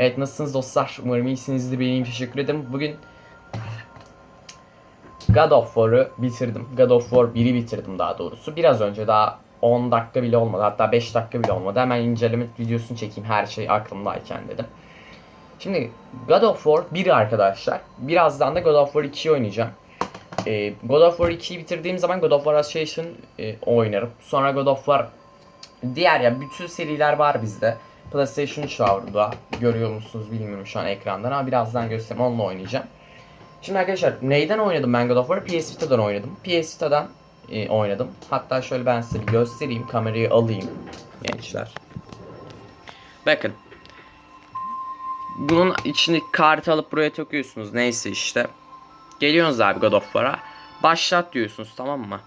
Evet nasılsınız dostlar? Umarım iyisinizdir. Ben iyiyim. Teşekkür ederim. Bugün God of War'ı bitirdim. God of War 1'i bitirdim daha doğrusu. Biraz önce daha 10 dakika bile olmadı. Hatta 5 dakika bile olmadı. Hemen inceleme videosunu çekeyim her şey aklımdayken dedim. Şimdi God of War 1 arkadaşlar. Birazdan da God of War 2'yi oynayacağım. Ee, God of War 2'yi bitirdiğim zaman God of War Ascension e, oynarım. Sonra God of War diğer ya bütün seriler var bizde. PlayStation 3 var burada. Görüyor musunuz bilmiyorum şu an ekrandan ama birazdan göstereyim onunla oynayacağım. Şimdi arkadaşlar neyden oynadım ben God of War'ı? PS Vita'dan oynadım. PS Vita'dan e, oynadım. Hatta şöyle ben size bir göstereyim. Kamerayı alayım gençler. Bakın. Bunun içindeki kartı alıp buraya takıyorsunuz. Neyse işte. Geliyorsunuz abi God of War'a. Başlat diyorsunuz tamam mı?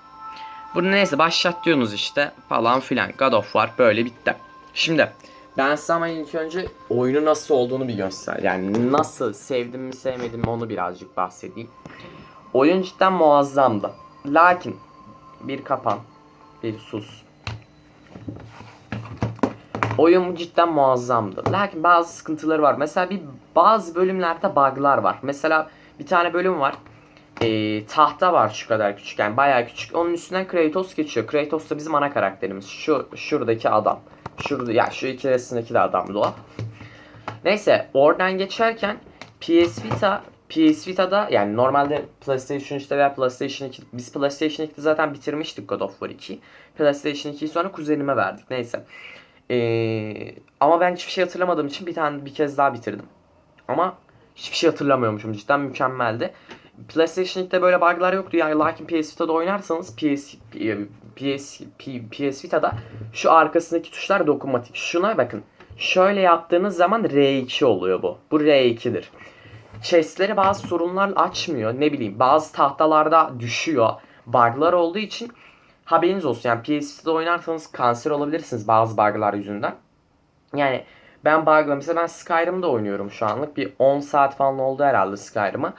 Bunu neyse başlat diyorsunuz işte falan filan. God of War böyle bitti. Şimdi ben size ama ilk önce oyunu nasıl olduğunu bir göster. Yani nasıl sevdim mi sevmedim mi onu birazcık bahsedeyim. Oyun cidden muazzamdı. Lakin bir kapan, bir sus. Oyun cidden muazzamdı. Lakin bazı sıkıntıları var. Mesela bir bazı bölümlerde bug'lar var. Mesela bir tane bölüm var. Ee, tahta var şu kadar küçük yani bayağı küçük. Onun üstünden Kratos geçiyor. Kratos da bizim ana karakterimiz. Şu şuradaki adam. Şurada ya şu iki arasındaki de adamdı o. Neyse oradan geçerken PS Vita PS Vita'da yani normalde PlayStation 3'te veya PlayStation 2 biz PlayStation 2'de zaten bitirmiştik God of War 2. PlayStation 2'yi sonra kuzenime verdik. Neyse. Ee, ama ben hiçbir şey hatırlamadığım için bir tane bir kez daha bitirdim. Ama hiçbir şey hatırlamıyormuşum. Cidden mükemmeldi. PlayStation 2'de böyle bug'lar yoktu. Yani lakin PS Vita'da oynarsanız PS PS PS Vita'da şu arkasındaki tuşlar dokunmatik. Şuna bakın. Şöyle yaptığınız zaman R2 oluyor bu. Bu R2'dir. Chest'leri bazı sorunlar açmıyor. Ne bileyim bazı tahtalarda düşüyor. Bug'lar olduğu için haberiniz olsun. Yani PS Vita'da oynarsanız kanser olabilirsiniz bazı bug'lar yüzünden. Yani ben bug'la mesela ben Skyrim'de oynuyorum şu anlık. Bir 10 saat falan oldu herhalde Skyrim'a.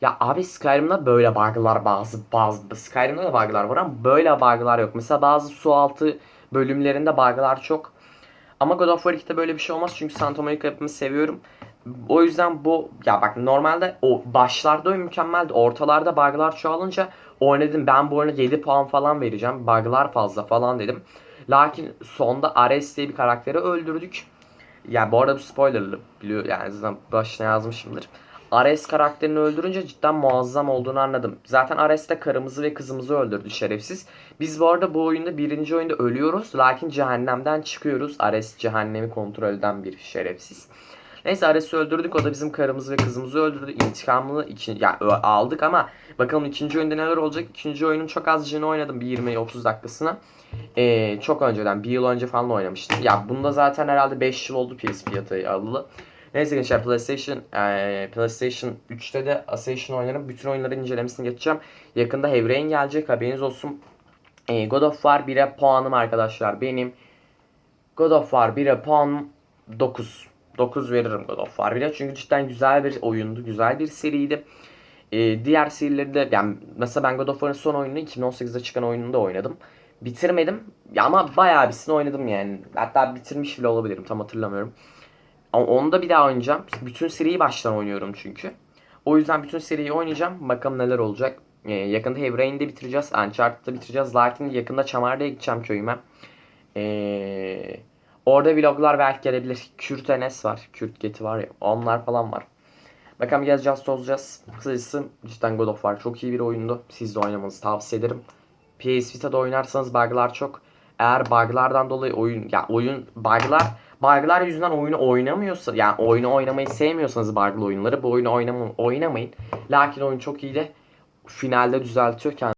Ya abi Skyrim'da böyle bug'lar bazı bazı Skyrim'de de bug'lar var ama böyle bug'lar yok. Mesela bazı su altı bölümlerinde bug'lar çok. Ama God of War 2'de böyle bir şey olmaz çünkü Santa Monica yapımı seviyorum. O yüzden bu ya bak normalde o başlarda oyun mükemmeldi. Ortalarda bug'lar çoğalınca oynadım ben bu oyuna 7 puan falan vereceğim. Bug'lar fazla falan dedim. Lakin sonda Ares diye bir karakteri öldürdük. Ya bu arada bu spoilerlı biliyor yani zaten başına yazmışımdır. Ares karakterini öldürünce cidden muazzam olduğunu anladım. Zaten Ares de karımızı ve kızımızı öldürdü şerefsiz. Biz bu arada bu oyunda birinci oyunda ölüyoruz. Lakin cehennemden çıkıyoruz. Ares cehennemi kontrol eden bir şerefsiz. Neyse Ares'i öldürdük. O da bizim karımızı ve kızımızı öldürdü. İntikamını iki, yani aldık ama bakalım ikinci oyunda neler olacak. İkinci oyunun çok azıcını oynadım. Bir 20-30 dakikasına. Ee, çok önceden. Bir yıl önce falan oynamıştım. Ya bunda zaten herhalde 5 yıl oldu PS fiyatı alılı. Neyse gençler PlayStation e, PlayStation 3'te de Ascension oynarım. Bütün oyunların incelemesini geçeceğim. Yakında Heavy Rain gelecek haberiniz olsun. E, God of War 1'e puanım arkadaşlar benim. God of War 1'e puanım 9. 9 veririm God of War 1'e. Çünkü cidden güzel bir oyundu. Güzel bir seriydi. E, diğer serileri de yani mesela ben God of War'ın son oyununu 2018'de çıkan oyununu da oynadım. Bitirmedim. Ya ama bayağı birisini oynadım yani. Hatta bitirmiş bile olabilirim. Tam hatırlamıyorum. Ama onu da bir daha oynayacağım. Bütün seriyi baştan oynuyorum çünkü. O yüzden bütün seriyi oynayacağım. Bakalım neler olacak. Ee, yakında Heavy Rain'de bitireceğiz. Uncharted'da bitireceğiz. Lakin yakında Çamar'da gideceğim köyüme. Ee, orada vloglar belki gelebilir. Kürt Enes var. Kürt Geti var ya. Onlar falan var. Bakalım gezeceğiz tozacağız. Kısacası cidden God of War çok iyi bir oyundu. Siz de oynamanızı tavsiye ederim. PS Vita'da oynarsanız bug'lar çok. Eğer bug'lardan dolayı oyun ya oyun bug'lar bug'lar yüzünden oyunu oynamıyorsa yani oyunu oynamayı sevmiyorsanız bug'lı oyunları bu oyunu oynama, oynamayın. Lakin oyun çok iyi de finalde düzeltiyor kendini.